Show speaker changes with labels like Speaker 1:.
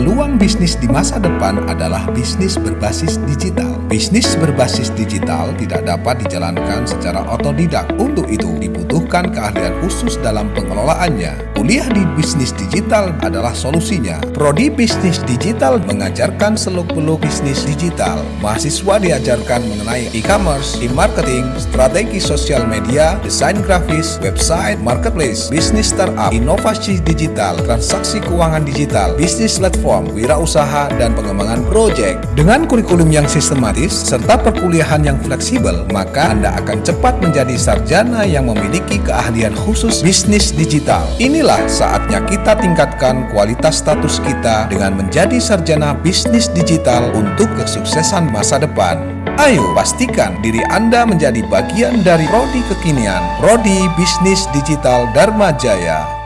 Speaker 1: peluang bisnis di masa depan adalah bisnis berbasis digital. Bisnis berbasis digital tidak dapat dijalankan secara otodidak. Untuk itu, dibutuhkan keahlian khusus dalam pengelolaannya. Kuliah di bisnis digital adalah solusinya. Prodi Bisnis Digital mengajarkan seluk-beluk bisnis digital. Mahasiswa diajarkan mengenai e-commerce, e-marketing, strategi sosial media, desain grafis, website, marketplace, bisnis startup, inovasi digital, transaksi keuangan digital, bisnis platform, wirausaha, dan pengembangan proyek. Dengan kurikulum yang sistematis serta perkuliahan yang fleksibel, maka Anda akan cepat menjadi sarjana yang memiliki keahlian khusus bisnis digital. Inilah saatnya kita tingkatkan kualitas status kita dengan menjadi sarjana bisnis digital untuk kesuksesan masa depan. Ayo pastikan diri Anda menjadi bagian dari Prodi Kekinian, Prodi Bisnis Digital Dharma Jaya.